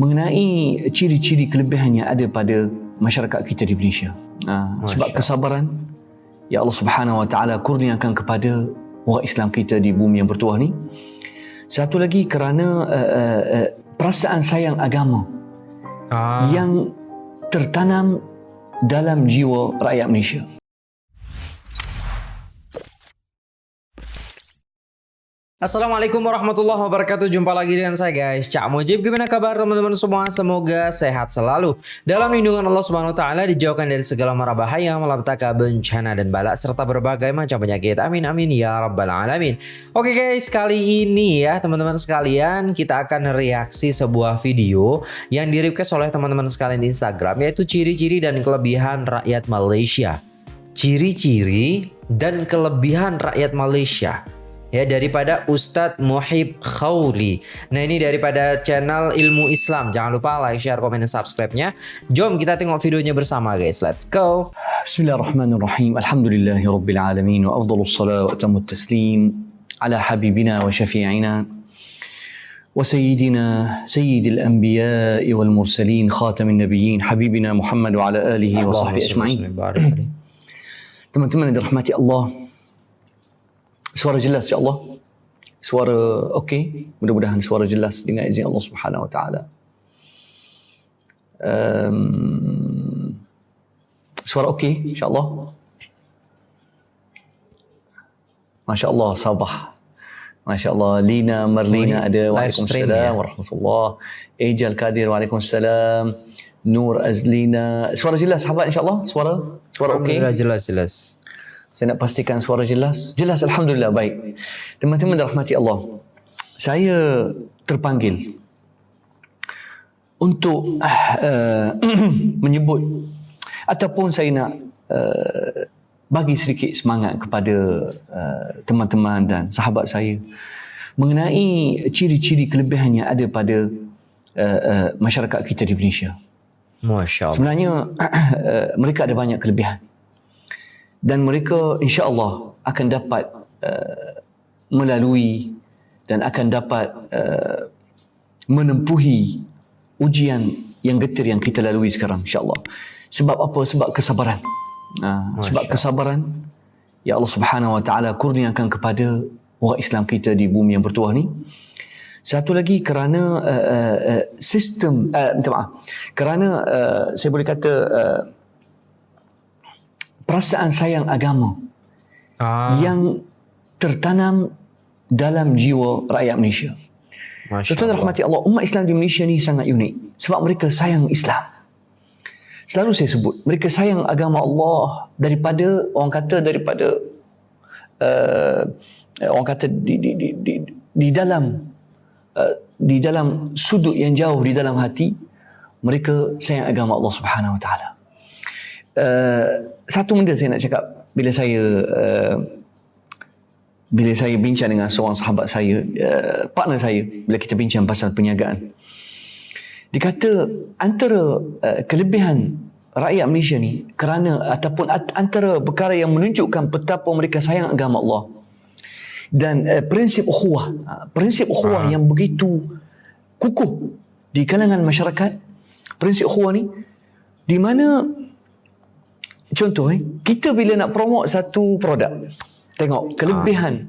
mengenai ciri-ciri kelebihan yang ada pada masyarakat kita di Malaysia. Ha, sebab kesabaran ya Allah Subhanahu Wa Taala kurniakan kepada orang Islam kita di bumi yang bertuah ni. Satu lagi kerana uh, uh, uh, perasaan sayang agama ah. yang tertanam dalam jiwa rakyat Malaysia. Assalamualaikum warahmatullahi wabarakatuh. Jumpa lagi dengan saya guys. Cak Mujib Gimana kabar teman-teman semua? Semoga sehat selalu. Dalam lindungan Allah subhanahu wa ta'ala Dijauhkan dari segala mara bahaya Malapetaka bencana dan balak Serta berbagai macam penyakit. Amin amin ya rabbal alamin. Oke guys kali ini ya teman-teman sekalian Kita akan reaksi sebuah video Yang di oleh teman-teman sekalian di Instagram Yaitu ciri-ciri dan kelebihan rakyat Malaysia. Ciri-ciri dan kelebihan rakyat Malaysia ya daripada Ustadz Muhib Khawli. Nah ini daripada channel Ilmu Islam. Jangan lupa like, share, komen, dan subscribe-nya. Jom kita tengok videonya bersama guys. Let's go. Bismillahirrahmanirrahim. Alhamdulillahi Rabbil Alamin. Wa afdalus salat wa tamu taslim ala habibina wa syafi'ina. وسيدنا سيد الأنبياء والمرسلين خاتم النبيين حبيبنا محمد وعلى آله وصحبه أجمعين teman-teman yang dirahmati Allah Suara jelas insya-Allah. Suara okey, mudah-mudahan suara jelas dengan izin Allah Subhanahu Wa Taala. Um, suara okey insya-Allah. Masya-Allah Sabah. Masya-Allah Lina Marlina ada Waalaikumsalam ya. warahmatullahi Ejal Kadir Waalaikumsalam. Nur Azlina. Suara jelas sahabat insya-Allah. Suara suara okey. Jelas jelas. Saya nak pastikan suara jelas. Jelas Alhamdulillah baik. Teman-teman rahmati Allah. Saya terpanggil untuk uh, menyebut ataupun saya nak uh, bagi sedikit semangat kepada uh, teman-teman dan sahabat saya mengenai ciri-ciri kelebihan yang ada pada uh, uh, masyarakat kita di Malaysia. Masya Allah. Sebenarnya uh, mereka ada banyak kelebihan dan mereka insya-Allah akan dapat uh, melalui dan akan dapat uh, menempuhi ujian yang getir yang kita lalui sekarang insya-Allah. Sebab apa? Sebab kesabaran. Uh, sebab kesabaran ya Allah Subhanahu wa taala kurniakan kepada orang Islam kita di bumi yang bertuah ni. Satu lagi kerana uh, uh, uh, sistem uh, minta maaf. Kerana uh, saya boleh kata uh, perasaan sayang agama ah. yang tertanam dalam jiwa rakyat Malaysia. Tuan rahmati Allah, umat Islam di Malaysia ni sangat unik sebab mereka sayang Islam. Selalu saya sebut, mereka sayang agama Allah daripada orang kata daripada uh, orang kata di di di di, di dalam uh, di dalam sudut yang jauh di dalam hati mereka sayang agama Allah Subhanahu Wa Taala. Uh, satu benda saya nak cakap bila saya uh, bila saya bincang dengan seorang sahabat saya uh, partner saya bila kita bincang pasal perniagaan dia kata antara uh, kelebihan rakyat Malaysia ni kerana ataupun antara perkara yang menunjukkan betapa mereka sayang agama Allah dan uh, prinsip ukhuwah uh, prinsip ukhuwah uh. yang begitu kukuh di kalangan masyarakat prinsip ukhuwah ni di mana contoh eh kita bila nak promote satu produk tengok kelebihan ha.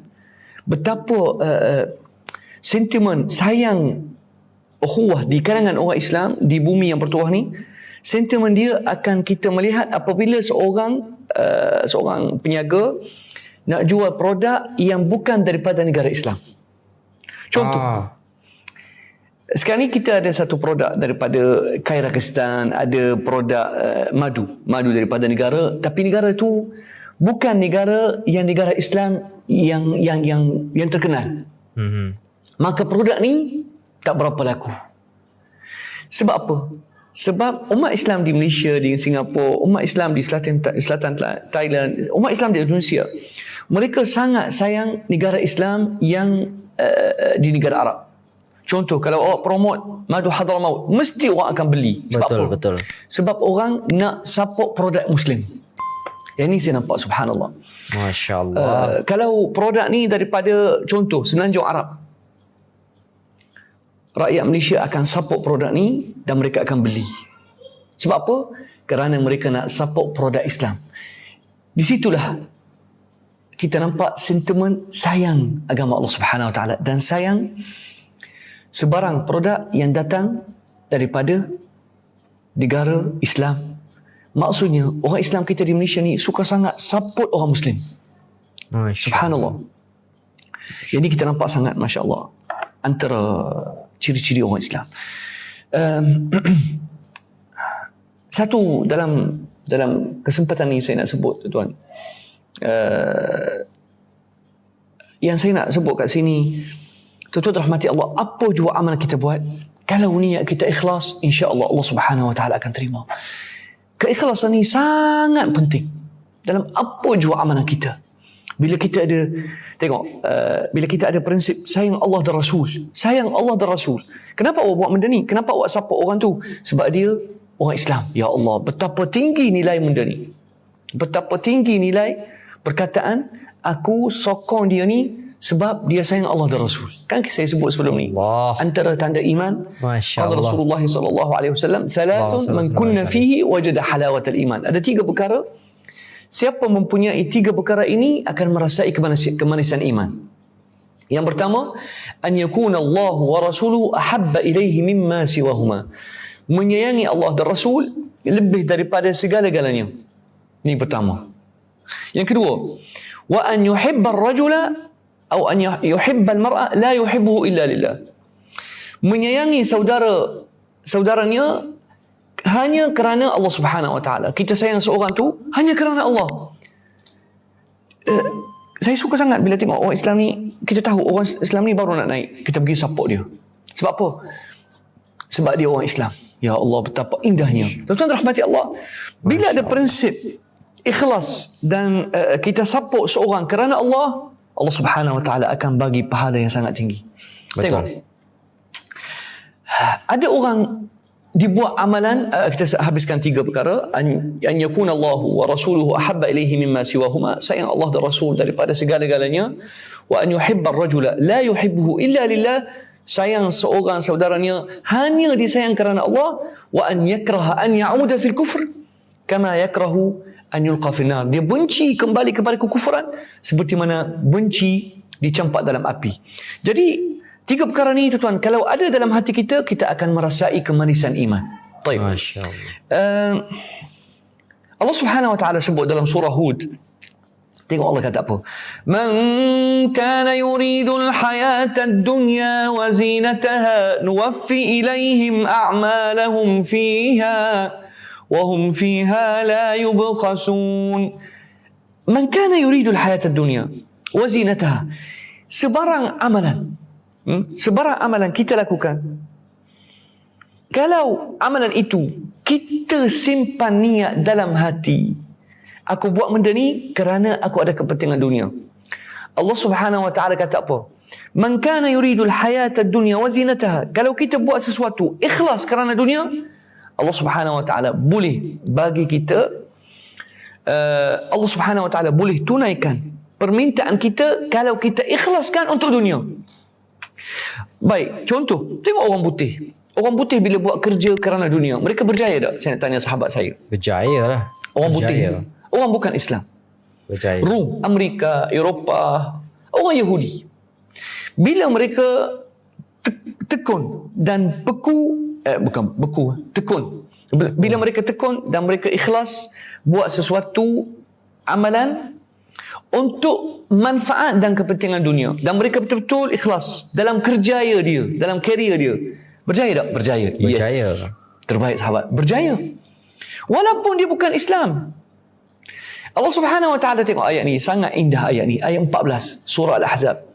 betapa uh, sentimen sayang ukhuwah di kalangan orang Islam di bumi yang bertuah ni sentimen dia akan kita melihat apabila seorang uh, seorang peniaga nak jual produk yang bukan daripada negara Islam contoh ha. Sekarang ni kita ada satu produk daripada Kyrgyzstan, ada produk uh, madu, madu daripada negara, tapi negara itu bukan negara yang negara Islam yang yang yang yang terkenal. Mm-hmm. Maka produk ni tak berapa laku. Sebab apa? Sebab umat Islam di Malaysia, di Singapura, umat Islam di selatan selatan Thailand, umat Islam di Indonesia, mereka sangat sayang negara Islam yang uh, di negara Arab. Contoh kalau awak promote madu hadramaut mesti orang akan beli. Sebab betul apa? betul. Sebab orang nak support produk muslim. Yang ni saya nampak subhanallah. Masya-Allah. Uh, kalau produk ni daripada contoh Semenanjung Arab. rakyat Malaysia akan support produk ni dan mereka akan beli. Sebab apa? Kerana mereka nak support produk Islam. Di situlah kita nampak sentimen sayang agama Allah Subhanahu Wa Taala dan sayang sebarang produk yang datang daripada negara Islam. Maksudnya orang Islam kita di Malaysia ni suka sangat support orang Muslim. Subhanallah. Jadi kita nampak sangat Masya Allah antara ciri-ciri orang Islam. Um, satu dalam dalam kesempatan ini saya nak sebut tuan. Uh, yang saya nak sebut kat sini tuan-tuan rahmati Allah apa jua amal kita buat kalau niat kita ikhlas insya-Allah Allah Subhanahu wa taala akan terima. Keikhlasan ini sangat penting dalam apa jua amalan kita. Bila kita ada tengok uh, bila kita ada prinsip sayang Allah dan Rasul, sayang Allah dan Rasul. Kenapa awak buat benda ni? Kenapa awak support orang tu? Sebab dia orang Islam. Ya Allah, betapa tinggi nilai benda ni. Betapa tinggi nilai perkataan aku sokong dia ni sebab dia sayang Allah dan Rasul. Kan saya sebut sebelum ni. Allah. Antara tanda iman. Masya Allah. Rasulullah sallallahu alaihi wasallam, "Thalathun man kunna fihi wajada halawatal iman." Ada tiga perkara Siapa mempunyai tiga perkara ini akan merasai kemanisan iman. Yang pertama, an yakuna Allah wa rasuluhu ahabba ilaihi mimma siwahuma. Menyayangi Allah dan Rasul lebih daripada segala-galanya. Ini pertama. Yang kedua, wa an yuhibba ar-rajula atau an yuhibba al-mar'a la yuhibbuhu illa lillah. Menyayangi saudara saudaranya hanya kerana Allah Subhanahu Wa Taala. Kita sayang seorang tu hanya kerana Allah. Uh, saya suka sangat bila tengok orang Islam ni, kita tahu orang Islam ni baru nak naik, kita pergi support dia. Sebab apa? Sebab dia orang Islam. Ya Allah, betapa indahnya. Tuan-tuan rahmati Allah. Bila ada prinsip ikhlas dan uh, kita support seorang kerana Allah, Allah Subhanahu Wa Taala akan bagi pahala yang sangat tinggi. Betul. Tengok. Ada orang dibuat amalan uh, kita habiskan tiga perkara an, an yakuna Allah wa rasuluhu ahabba ilaihi mimma siwahuma sayang Allah dan Rasul daripada segala-galanya wa an yuhibba ar-rajula la yuhibbuhu illa lillah sayang seorang saudaranya hanya disayang kerana Allah wa an yakraha an ya'uda fil kufr kama yakrahu an yulqa fil nar dia benci kembali kepada kekufuran seperti mana benci dicampak dalam api jadi Tiga perkara ni tuan-tuan, kalau ada dalam hati kita, kita akan merasai kemanisan iman. Baik. Masya Allah. Uh, Allah subhanahu wa ta'ala sebut dalam surah Hud. Tengok Allah kata apa. Man kana yuridul hayata dunya wa zinataha nuwaffi ilaihim a'malahum fiha fiha la yubkhasun. Man kana yuridul hayata dunya wa zinataha. Sebarang amalan hmm? sebarang amalan kita lakukan kalau amalan itu kita simpan niat dalam hati aku buat benda ni kerana aku ada kepentingan dunia Allah Subhanahu wa taala kata apa man kana yuridul hayata dunya wa zinataha kalau kita buat sesuatu ikhlas kerana dunia Allah Subhanahu wa taala boleh bagi kita uh, Allah Subhanahu wa taala boleh tunaikan permintaan kita kalau kita ikhlaskan untuk dunia Baik, contoh, tengok orang putih. Orang putih bila buat kerja kerana dunia, mereka berjaya tak? Saya nak tanya sahabat saya. Berjaya lah. Orang berjaya. putih. Orang bukan Islam. Berjaya. Rum, Amerika, Eropah, orang Yahudi. Bila mereka tekun dan beku, eh bukan beku, tekun. Bila mereka tekun dan mereka ikhlas buat sesuatu amalan untuk manfaat dan kepentingan dunia. Dan mereka betul-betul ikhlas dalam kerjaya dia dalam karier dia. Berjaya tak? Berjaya. Berjaya. Yes. terbaik sahabat. Berjaya. Walaupun dia bukan Islam. Allah Subhanahu wa taala tengok ayat ni. Sangat indah ayat ni. Ayat 14 surah al-ahzab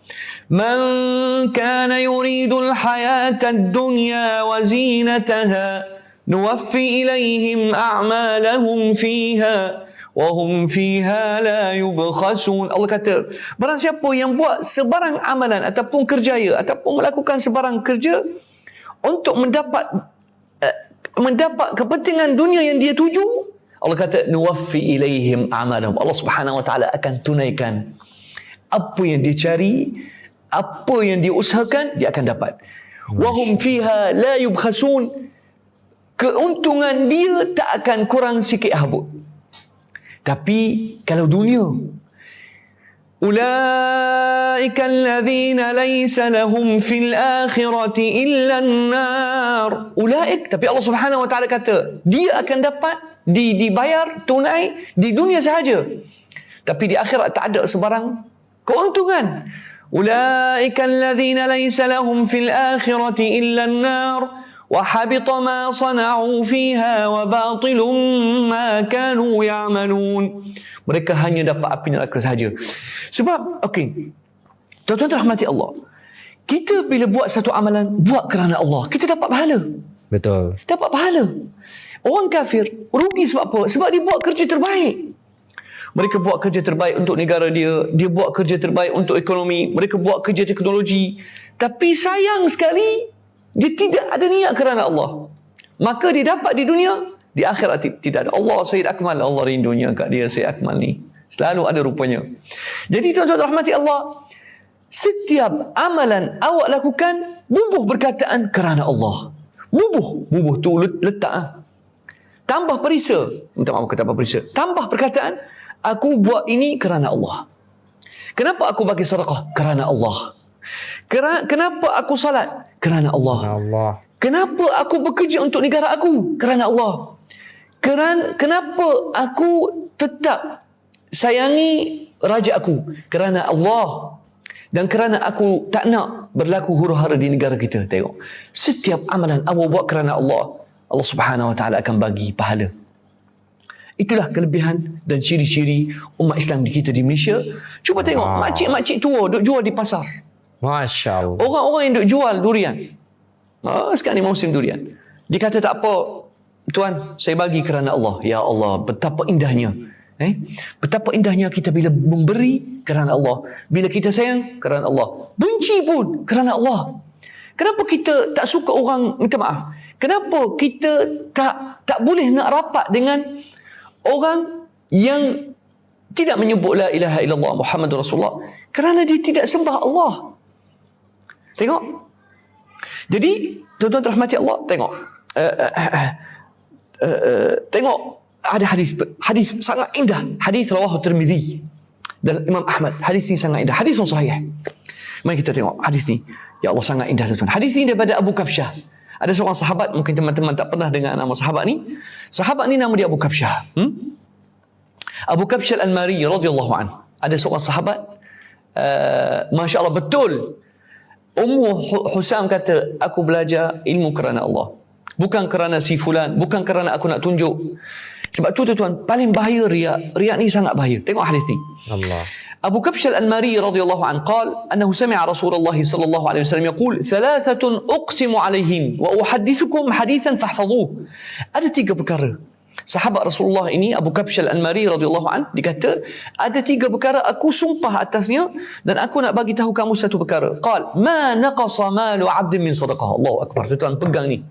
kana yuridu al-hayata ad-dunya wa zinataha nuwaffi ilayhim a'malahum fiha wahum fiha la yubkhasun. Allah kata barang siapa yang buat sebarang amalan ataupun kerjaya ataupun melakukan sebarang kerja untuk mendapat uh, mendapat kepentingan dunia yang dia tuju Allah kata nuwaffi ilaihim amalahum. Allah Subhanahu wa taala akan tunaikan apa yang dia cari apa yang dia usahakan dia akan dapat wahum fiha la yubkhasun keuntungan dia tak akan kurang sikit habuk tapi kalau dunia أولئك الذين ليس لهم في الآخرة إلا النار أولئك tapi Allah Subhanahu wa taala kata dia akan dapat di dibayar tunai di dunia sahaja tapi di akhirat tak ada sebarang keuntungan. Ulaika alladhina laysa lahum fil akhirati illa an-nar wa habita ma sana'u fiha wa batilum ma kanu ya'malun. Mereka hanya dapat api neraka sahaja. Sebab okey. Tuan-tuan rahmati Allah. Kita bila buat satu amalan buat kerana Allah, kita dapat pahala. Betul. Dapat pahala. Orang kafir rugi sebab apa? Sebab dia buat kerja terbaik mereka buat kerja terbaik untuk negara dia dia buat kerja terbaik untuk ekonomi mereka buat kerja teknologi. Tapi sayang sekali dia tidak ada niat kerana Allah. Maka dia dapat di dunia di akhirat tidak ada. Allah Sayyid Akmal Allah rindunya kat dia Sayyid Akmal ni. Selalu ada rupanya. Jadi tuan-tuan rahmati Allah setiap amalan awak lakukan bubuh berkataan kerana Allah. Bubuh bubuh tu letak ah. tambah perisa minta maaf kata tambah perisa tambah perkataan aku buat ini kerana Allah. Kenapa aku bagi sedekah? Kerana Allah. Kenapa aku salat? Kerana Allah. Allah. Kenapa aku bekerja untuk negara aku? Kerana Allah. Kerana kenapa aku tetap sayangi raja aku? Kerana Allah. Dan kerana aku tak nak berlaku huru-hara di negara kita. Tengok. Setiap amalan awak buat kerana Allah. Allah Subhanahu wa taala akan bagi pahala itulah kelebihan dan ciri-ciri umat Islam di kita di Malaysia cuba tengok wow. makcik-makcik tua duk jual di pasar Masya Allah orang-orang yang duk jual durian oh, sekarang ni musim durian dia kata tak apa Tuan, saya bagi kerana Allah. Ya Allah, betapa indahnya. Eh? Betapa indahnya kita bila memberi kerana Allah. Bila kita sayang kerana Allah. Benci pun kerana Allah. Kenapa kita tak suka orang minta maaf? Kenapa kita tak tak boleh nak rapat dengan orang yang tidak menyebut la ilaha illallah Muhammad Rasulullah kerana dia tidak sembah Allah. Tengok. Jadi, tuan-tuan rahmati Allah, tengok. Uh, uh, uh, uh. Tengok. Ada hadis hadis sangat indah. Hadis rawah Tirmizi dan Imam Ahmad. Hadis ini sangat indah. Hadis yang sahih. Mari kita tengok hadis ni. Ya Allah sangat indah tuan hadis ini daripada Abu Kabsyah. Ada seorang sahabat mungkin teman-teman tak pernah dengar nama sahabat ni sahabat ni nama dia Abu Kabsyah. Hmm? Abu Kabsyah Al-Mari radhiyallahu an. Ada seorang sahabat uh, Masya Allah betul. Ummu Husam kata aku belajar ilmu kerana Allah. Bukan kerana si fulan bukan kerana aku nak tunjuk. Sebab tu tuan paling bahaya riak riak ni sangat bahaya. Tengok hadis ni. Allah Abu Kabsh al-Anmari radhiyallahu an qal annahu sami'a Rasulullah sallallahu alaihi wasallam yaqul thalathatun uqsimu alaihim wa uhaddithukum hadithan fahfazuh ada tiga perkara sahabat Rasulullah ini Abu Kabsh al-Anmari radhiyallahu an dikata ada tiga perkara aku sumpah atasnya dan aku nak bagi tahu kamu satu perkara qal ma naqasa malu 'abdin min sadaqah Allahu akbar tuan pegang ni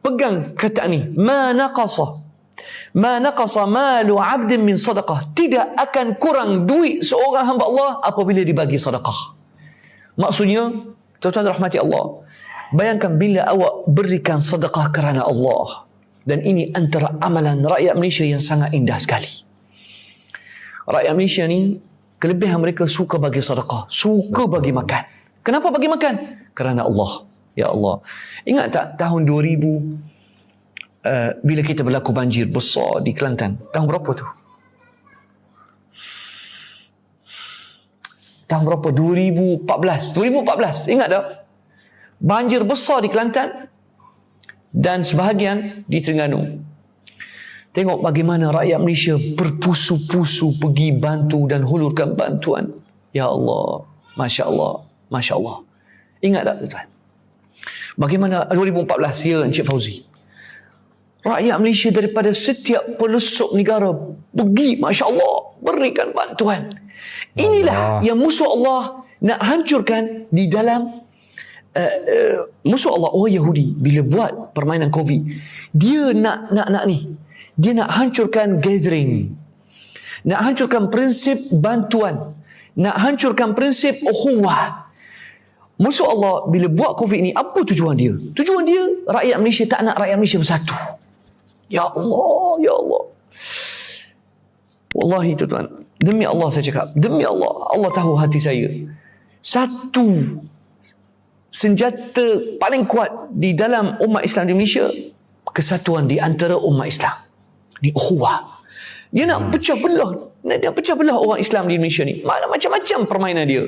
pegang kata ni ma naqasa ma naqasa malu 'abdin min sadaqah. Tidak akan kurang duit seorang hamba Allah apabila dibagi sedekah maksudnya tuan-tuan rahmati Allah bayangkan bila awak berikan sedekah kerana Allah. Dan ini antara amalan rakyat Malaysia yang sangat indah sekali. Rakyat Malaysia ni kelebihan mereka suka bagi sedekah suka bagi makan. Kenapa bagi makan? Kerana Allah. Ya Allah. Ingat tak tahun 2000 uh, bila kita berlaku banjir besar di Kelantan? Tahun berapa tu? Tahun berapa? 2014. 2014. Ingat tak? Banjir besar di Kelantan dan sebahagian di Terengganu. Tengok bagaimana rakyat Malaysia berpusu-pusu pergi bantu dan hulurkan bantuan. Ya Allah. Masya Allah. Masya Allah. Ingat tak tuan? Bagaimana 2014 ya Encik Fauzi? Rakyat Malaysia daripada setiap pelosok negara pergi Masya Allah berikan bantuan. Inilah Allah. yang musuh Allah nak hancurkan di dalam uh, uh, musuh Allah orang Yahudi bila buat permainan COVID dia nak nak nak ni dia nak hancurkan gathering nak hancurkan prinsip bantuan nak hancurkan prinsip ukhuwah musuh Allah bila buat COVID ni apa tujuan dia? Tujuan dia rakyat Malaysia tak nak rakyat Malaysia bersatu. Ya Allah, ya Allah. Wallahi tuan demi Allah saya cakap, demi Allah, Allah tahu hati saya. Satu senjata paling kuat di dalam umat Islam di Malaysia kesatuan di antara umat Islam. Ni ukhuwah. Dia nak pecah belah, dia pecah belah orang Islam di Malaysia ni. Macam-macam permainan dia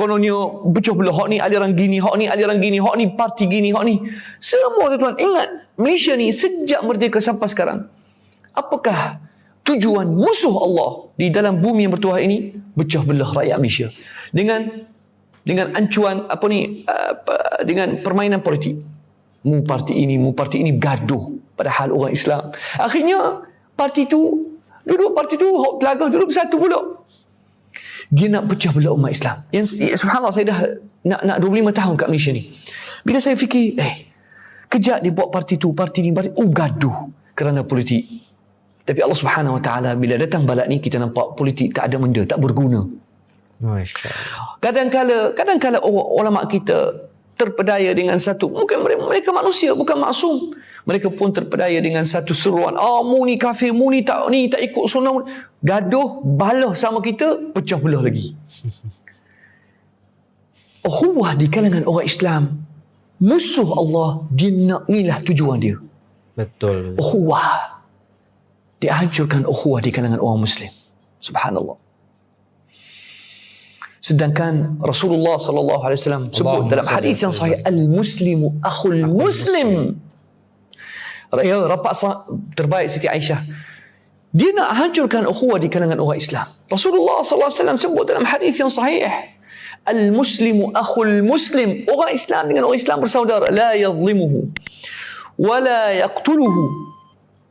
kononnya pecah belah hak ni aliran gini hak ni aliran gini hak ni parti gini hak ni. Semua tuan-tuan ingat Malaysia ni sejak merdeka sampai sekarang apakah tujuan musuh Allah di dalam bumi yang bertuah ini? Pecah belah rakyat Malaysia. Dengan dengan ancuan apa ni uh, dengan permainan politik. Mu parti ini mu parti ini gaduh padahal orang Islam. Akhirnya parti tu duduk parti tu hok telaga duduk bersatu pula dia nak pecah belah umat Islam. Yang ya, subhanallah saya dah nak nak 25 tahun kat Malaysia ni. Bila saya fikir, eh, kejap dia buat parti tu, parti ni, parti oh gaduh kerana politik. Tapi Allah Subhanahu Wa Taala bila datang balak ni kita nampak politik tak ada benda, tak berguna. Kadang-kala, kadang-kala ulama kita terpedaya dengan satu mungkin mereka, mereka manusia bukan maksum mereka pun terpedaya dengan satu seruan. Ah oh, mu ni kafir mu ni tak ni tak ikut sunnah gaduh balah sama kita pecah belah lagi. Ukhuwah di kalangan orang Islam musuh Allah dia nak inilah tujuan dia. Betul. Ukhuwah. Dia hancurkan ukhuwah di kalangan orang muslim. Subhanallah. Sedangkan Rasulullah sallallahu alaihi wasallam sebut dalam hadis yang sahih al muslimu akhul muslim ya rapat terbaik Siti Aisyah. Dia nak hancurkan ukhuwah di kalangan orang Islam. Rasulullah wasallam sebut dalam hadis yang sahih. Al muslimu akhul muslim. Orang Islam dengan orang Islam bersaudara. La yadhlimuhu wa la yaqtuluhu.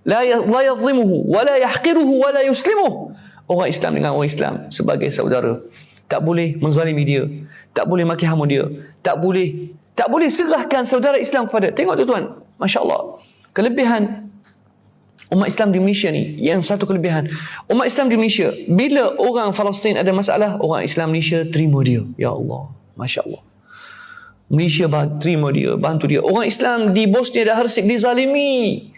La la yadhlimuhu wa la yahqiruhu. Wa la yuslimuhu. Orang Islam dengan orang Islam sebagai saudara. Tak boleh menzalimi dia. Tak boleh maki hamu dia. Tak boleh tak boleh serahkan saudara Islam kepada tengok tuan-tuan masya-Allah kelebihan umat Islam di Malaysia ni yang satu kelebihan. Umat Islam di Malaysia bila orang Palestin ada masalah orang Islam Malaysia terima dia. Ya Allah Masya Allah Malaysia terima dia bantu dia. Orang Islam di Bosnia dan Hersek dizalimi.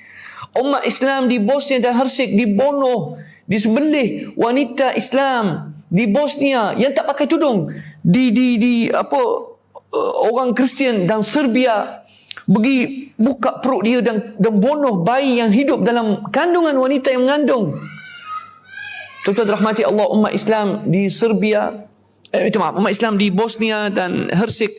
Umat Islam di Bosnia dan Hersek dibunuh disembelih wanita Islam di Bosnia yang tak pakai tudung. Di di di apa uh, orang Kristian dan Serbia pergi buka perut dia dan dan bunuh bayi yang hidup dalam kandungan wanita yang mengandung. Tuan-tuan rahmati Allah umat Islam di Serbia, eh maaf, umat Islam di Bosnia dan Hersek,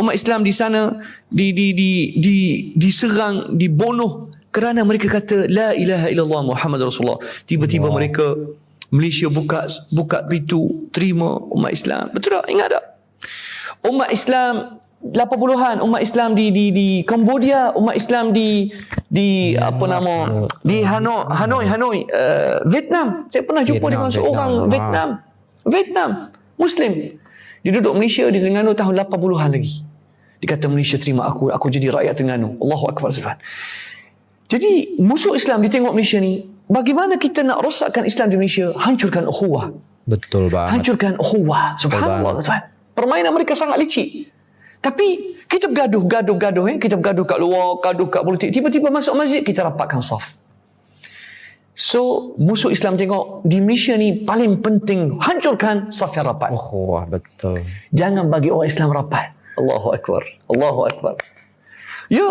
umat Islam di sana di di di di diserang, dibunuh kerana mereka kata la ilaha illallah Muhammad Rasulullah. Tiba-tiba wow. mereka Malaysia buka buka pintu terima umat Islam. Betul tak? Ingat tak? Umat Islam 80-an umat Islam di di di Cambodia, umat Islam di di ya, apa nama di Hanoi Hanoi Hanoi uh, Vietnam. Saya pernah jumpa Vietnam, dengan seorang Vietnam. Vietnam. Vietnam Muslim. Dia duduk Malaysia di Terengganu tahun 80-an lagi. Dia kata Malaysia terima aku, aku jadi rakyat Terengganu. Allahu akbar subhan. Jadi musuh Islam di tengok Malaysia ni, bagaimana kita nak rosakkan Islam di Malaysia? Hancurkan ukhuwah. Betul banget. Hancurkan ukhuwah. Subhanallah tuan. Permainan mereka sangat licik. Tapi kita bergaduh, gaduh, gaduh. Eh? Kita bergaduh kat luar, gaduh kat politik. Tiba-tiba masuk masjid, kita rapatkan saf. So, musuh Islam tengok di Malaysia ni paling penting hancurkan saf yang rapat. Oh, wah, betul. Jangan bagi orang Islam rapat. Allahu Akbar. Allahu Akbar. Ya,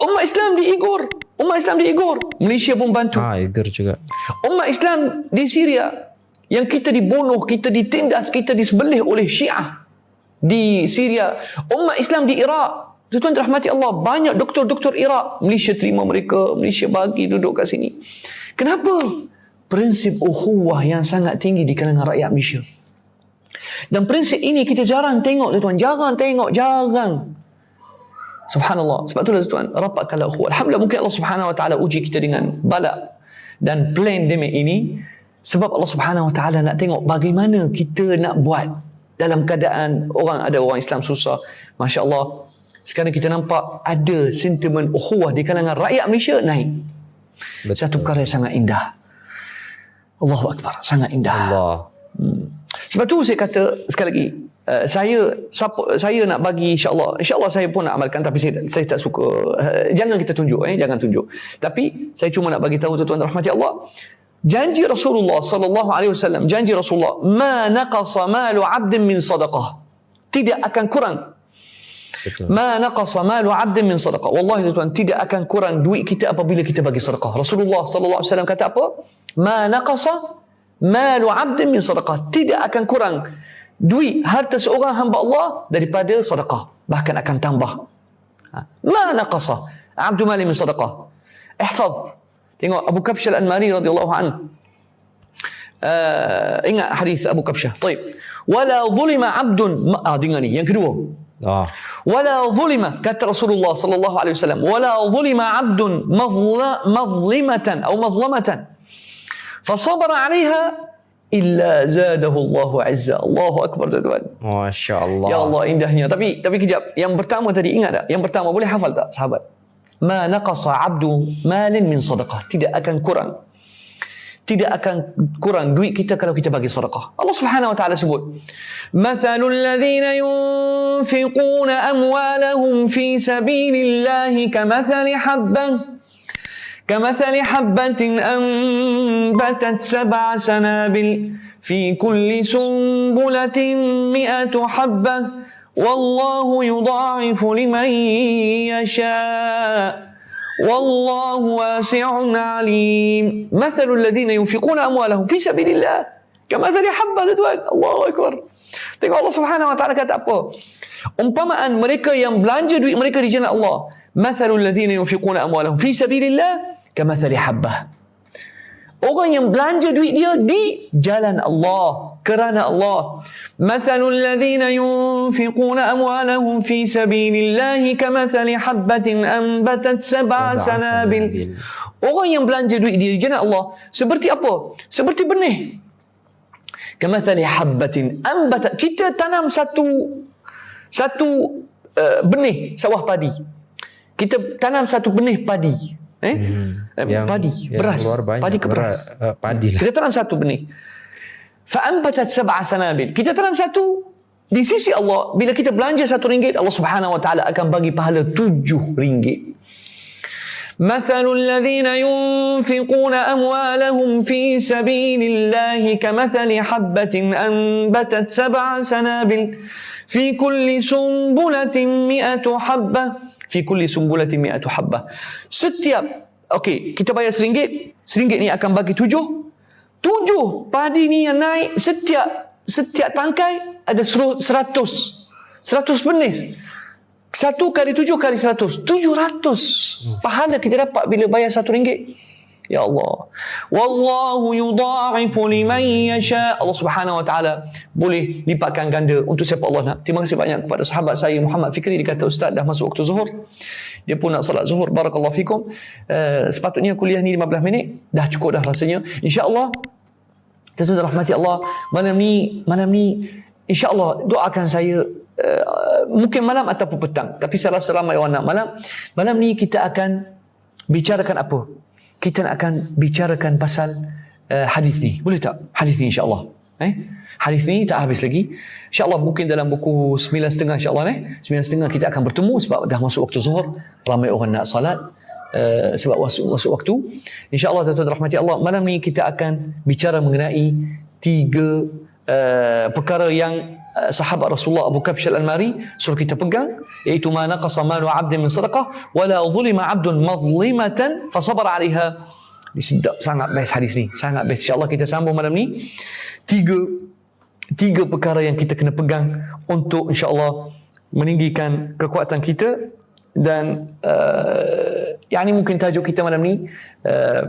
umat Islam diigur. Umat Islam diigur. Malaysia pun bantu. Ah, igur juga. Umat Islam di Syria yang kita dibunuh, kita ditindas, kita disebelih oleh Syiah di Syria, umat Islam di Iraq. Tuan-tuan rahmati Allah, banyak doktor-doktor Iraq. Malaysia terima mereka, Malaysia bagi duduk kat sini. Kenapa? Prinsip ukhuwah yang sangat tinggi di kalangan rakyat Malaysia. Dan prinsip ini kita jarang tengok tuan-tuan, jarang tengok, jarang. Subhanallah. Sebab itulah tuan, rapatkanlah ukhuwah. Alhamdulillah mungkin Allah Subhanahu wa taala uji kita dengan balak dan plan demi ini sebab Allah Subhanahu wa taala nak tengok bagaimana kita nak buat dalam keadaan orang ada orang Islam susah. Masya Allah. Sekarang kita nampak ada sentimen ukhuwah di kalangan rakyat Malaysia naik. Betul. Satu perkara yang sangat indah. Allahu Akbar. Sangat indah. Allah. Hmm. Sebab tu saya kata sekali lagi. Uh, saya saya nak bagi insyaallah insyaallah saya pun nak amalkan tapi saya saya tak suka uh, jangan kita tunjuk eh jangan tunjuk tapi saya cuma nak bagi tahu tuan-tuan rahmati Allah janji Rasulullah sallallahu alaihi wasallam janji Rasulullah ma naqasa malu 'abdin min sadaqah tidak akan kurang Betul. Ma naqasa malu 'abdin min sadaqah. Wallahi tuan tidak akan kurang duit kita apabila kita bagi sedekah. Rasulullah sallallahu alaihi wasallam kata apa? Ma naqasa malu 'abdin min sadaqah. Tidak akan kurang duit harta seorang hamba Allah daripada sedekah bahkan akan tambah ha. ma naqasa abdu mali min sedekah ihfaz Tengok Abu Kabsyah Al-Anmari radhiyallahu anhu. Uh, eh, ingat hadis Abu Kabsyah. Baik. Wala zulima 'abdun ah dengar ni yang kedua. Ah. Wala zulima kata Rasulullah sallallahu alaihi wasallam, wala zulima 'abdun mazla mazlimatan atau mazlamatan. Fasabara 'alayha illa zadahu Allah 'azza. Allahu akbar tuan-tuan. Masya-Allah. Ya Allah indahnya. Tapi tapi kejap yang pertama tadi ingat tak? Yang pertama boleh hafal tak sahabat? Ma naqasa 'abdu malin min sadaqah. Tidak akan kurang. Tidak akan kurang duit kita kalau kita bagi sedekah. Allah Subhanahu wa taala sebut, "Mathalul ladzina yunfiquna amwalahum fi sabilillahi kamathali habbah" كمثل حبة أنبتت سبع سنابل في كل سنبلة مئة حبة والله يضاعف لمن يشاء والله واسع عليم مثل الذين ينفقون أموالهم في سبيل الله كمثل حبة تدوان الله أكبر Tengok Allah Subhanahu wa taala kata apa? Umpamaan mereka yang belanja duit mereka di jalan Allah. Mathalul ladzina yunfiquna amwalahum fi sabilillah kamathali habbah. Orang yang belanja duit dia di jalan Allah, kerana Allah. Mathalul ladzina yunfiquna amwalahum fi sabilillahi kamathali habbatin anbatat sab'a sanabil. Orang yang belanja duit dia di jalan Allah seperti apa? Seperti benih. Kamathali habbatin anbatat kita tanam satu satu uh, benih sawah padi. Kita tanam satu benih padi. Eh? Hmm. eh yang, padi, yang beras. Padi ke beras. Uh, padi lah. Kita tanam satu benih. فأنبتت سبع سنابل. كتا تنام ساتو دي سيسي الله بلا كتا بلانجا ساتو رينجيت الله سبحانه وتعالى أكان باقي بحالة تجو رينجيت مثل الذين ينفقون أموالهم في سبيل الله كمثل حبة أنبتت سبع سنابل في كل سنبلة مئة حبة. في كل سنبلة مئة حبة. ستيا أوكي كتاب يا سرينجي سرينجيت ني أكان باقي تجو Tujuh padi ni yang naik setiap setiap tangkai ada seratus. Seratus benih. Satu kali tujuh kali seratus. Tujuh ratus. Pahala kita dapat bila bayar satu ringgit. Ya Allah. Wallahu yudha'ifu liman yasha. Allah Subhanahu wa taala boleh lipatkan ganda untuk siapa Allah nak. Terima kasih banyak kepada sahabat saya Muhammad Fikri dia kata ustaz dah masuk waktu zuhur. Dia pun nak solat zuhur. Barakallahu fikum. Uh, sepatutnya kuliah ni 15 minit. Dah cukup dah rasanya. Insya-Allah tentu rahmati Allah malam ni malam ni insya-Allah doakan saya uh, mungkin malam ataupun petang tapi saya rasa ramai orang nak malam malam ni kita akan bicarakan apa kita akan bicarakan pasal uh, hadis ni. Boleh tak? Hadis ni insya-Allah. Eh? Hadis ni tak habis lagi. Insya-Allah mungkin dalam buku 9.5 insya-Allah eh. 9.5 kita akan bertemu sebab dah masuk waktu zuhur. Ramai orang nak salat. Uh, sebab masuk, waktu. InsyaAllah tuan-tuan rahmati Allah. Malam ni kita akan bicara mengenai tiga uh, perkara yang uh, sahabat Rasulullah Abu Kabsh al-Anmari suruh kita pegang iaitu ma naqasa malu 'abdin min sadaqah wa la dhulima 'abdun madhlimatan fa sabara 'alayha sedap sangat best hadis ni sangat best insyaallah kita sambung malam ni tiga tiga perkara yang kita kena pegang untuk insyaallah meninggikan kekuatan kita dan uh, yang ini mungkin tajuk kita malam ni uh,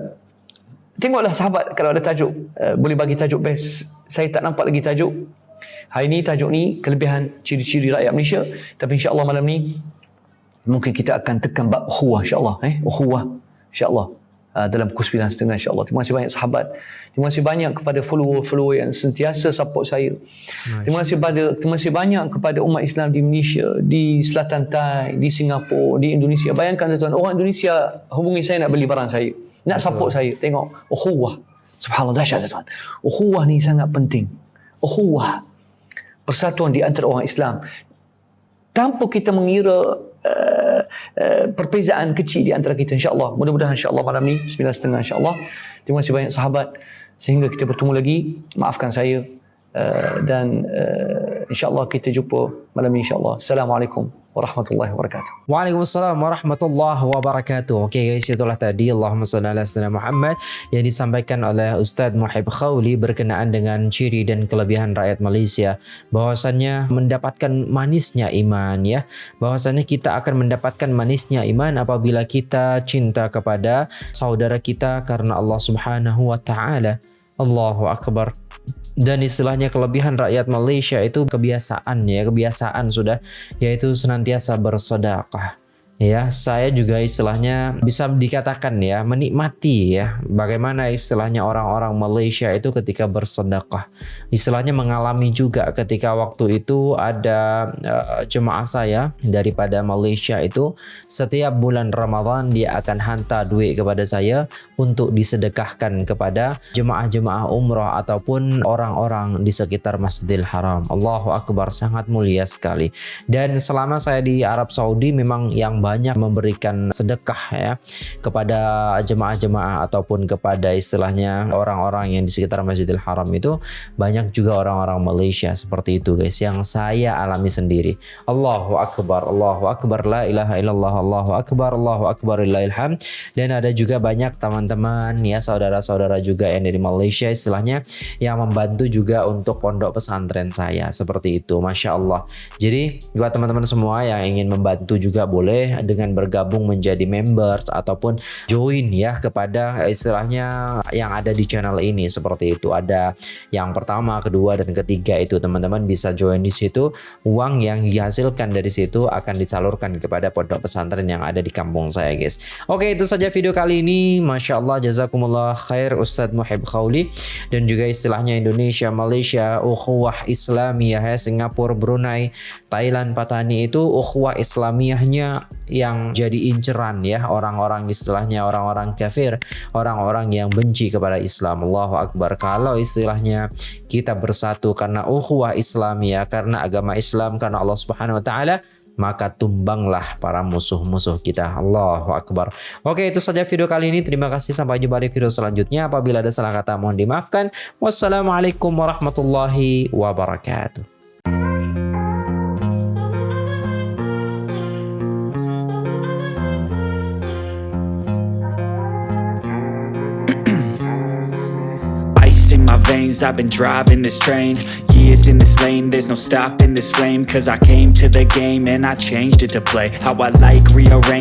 tengoklah sahabat kalau ada tajuk uh, boleh bagi tajuk best. Saya tak nampak lagi tajuk. Hari ini tajuk ni kelebihan ciri-ciri rakyat Malaysia. Tapi insya Allah malam ni mungkin kita akan tekan bab ukhuwah insya-Allah eh? Ukhuwah insya-Allah uh, dalam pukul 9 setengah insya-Allah. Terima kasih banyak sahabat. Terima kasih banyak kepada follower-follower yang sentiasa support saya. Terima kasih pada terima kasih banyak kepada umat Islam di Malaysia, di Selatan Thai, di Singapura, di Indonesia. Bayangkan tuan orang Indonesia hubungi saya nak beli barang saya. Nak support saya. Tengok ukhuwah. Subhanallah dahsyat tuan. Ukhuwah ni sangat penting. Ukhuwah persatuan di antara orang Islam tanpa kita mengira uh, uh, perbezaan kecil di antara kita insyaAllah. Mudah-mudahan insyaAllah malam ni 9.30 insyaAllah. Terima kasih banyak sahabat. Sehingga kita bertemu lagi. Maafkan saya. Uh, dan uh, insyaAllah kita jumpa malam ni insyaAllah. Assalamualaikum warahmatullahi wabarakatuh. Waalaikumsalam warahmatullahi wabarakatuh. Okey guys, itulah tadi Allahumma salli ala sayyidina Muhammad yang disampaikan oleh Ustaz Muhib Khawli berkenaan dengan ciri dan kelebihan rakyat Malaysia. Bahwasannya mendapatkan manisnya iman ya. Bahwasannya kita akan mendapatkan manisnya iman apabila kita cinta kepada saudara kita karena Allah Subhanahu wa taala. Allahu akbar dan istilahnya kelebihan rakyat Malaysia itu kebiasaan ya kebiasaan sudah yaitu senantiasa bersedekah ya saya juga istilahnya bisa dikatakan ya menikmati ya bagaimana istilahnya orang-orang Malaysia itu ketika bersedekah. Istilahnya mengalami juga ketika waktu itu ada uh, jemaah saya daripada Malaysia itu setiap bulan Ramadan dia akan hantar duit kepada saya untuk disedekahkan kepada jemaah-jemaah umrah ataupun orang-orang di sekitar Masjidil Haram. Allahu Akbar sangat mulia sekali. Dan selama saya di Arab Saudi memang yang banyak memberikan sedekah ya kepada jemaah-jemaah ataupun kepada istilahnya orang-orang yang di sekitar Masjidil Haram itu banyak juga orang-orang Malaysia seperti itu guys yang saya alami sendiri. Allahu akbar, Allahu akbar, la ilaha illallah, Allahu akbar, Allahu akbar, ilham dan ada juga banyak teman-teman ya saudara-saudara juga yang dari Malaysia istilahnya yang membantu juga untuk pondok pesantren saya seperti itu. Masya Allah. Jadi buat teman-teman semua yang ingin membantu juga boleh dengan bergabung menjadi members ataupun join ya kepada istilahnya yang ada di channel ini seperti itu. Ada yang pertama kedua dan ketiga itu teman-teman bisa join di situ. Uang yang dihasilkan dari situ akan disalurkan kepada pondok pesantren yang ada di kampung saya guys. Oke itu saja video kali ini. Masya Allah jazakumullah khair Ustadz Muhib Khawli. Dan juga istilahnya Indonesia Malaysia ukhuwah Islamiyah ya Singapura Brunei Thailand Patani itu ukhuwah Islamiyahnya yang jadi inceran ya orang-orang istilahnya orang-orang kafir, orang-orang yang benci kepada Islam. Allahu Akbar. Kalau istilahnya kita bersatu karena ukhuwah Islamiyah, karena agama Islam, karena Allah Subhanahu wa taala, maka tumbanglah para musuh-musuh kita. Allahu Akbar. Oke, itu saja video kali ini. Terima kasih. Sampai jumpa di video selanjutnya. Apabila ada salah kata mohon dimaafkan. Wassalamualaikum warahmatullahi wabarakatuh. Veins I've been driving this train Years in this lane. There's no stopping this flame Cause I came to the game And I changed it to play. How I like rearrange